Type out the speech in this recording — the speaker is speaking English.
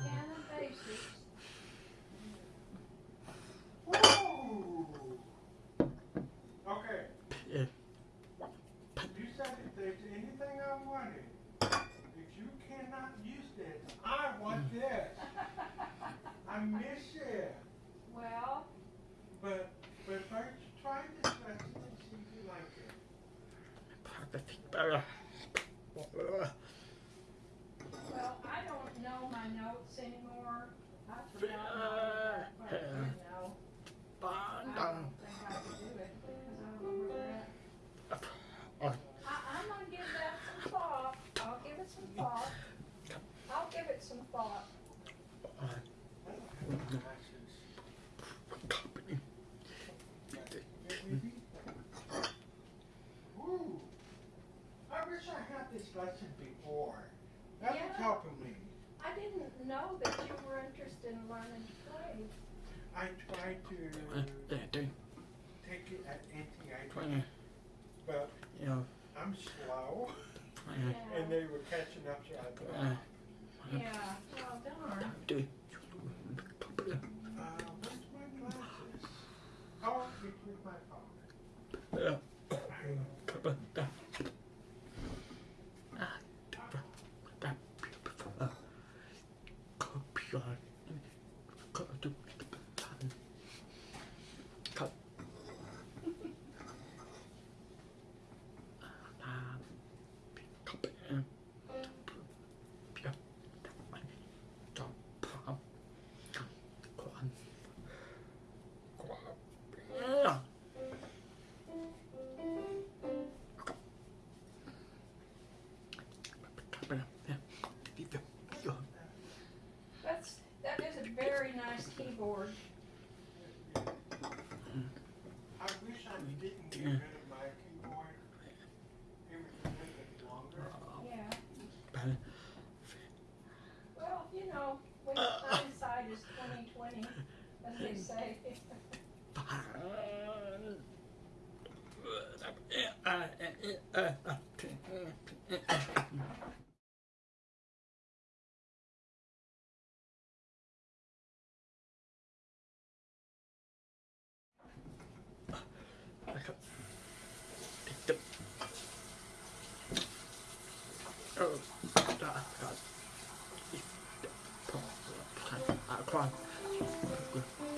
I don't like this. Oh. Okay. If patu said it anything I wanted, my notes anymore. I forgot my uh, but, you uh, know, I don't think I could do it. I don't remember that. Uh, I, I'm gonna give that some thought. I'll give it some thought. I'll give it some thought. Woo! I wish I had this lesson before. That was Yeah. helping me. I didn't know that you were interested in learning to play. I tried to take it at NTI, but I'm slow, Yeah. and they were catching up to us. Uh, yeah. Well, darn. Uh, where's my glasses? Oh, it's with my phone. That's Yeah. Well, you know, when hindsight is twenty twenty, as they say. Come on.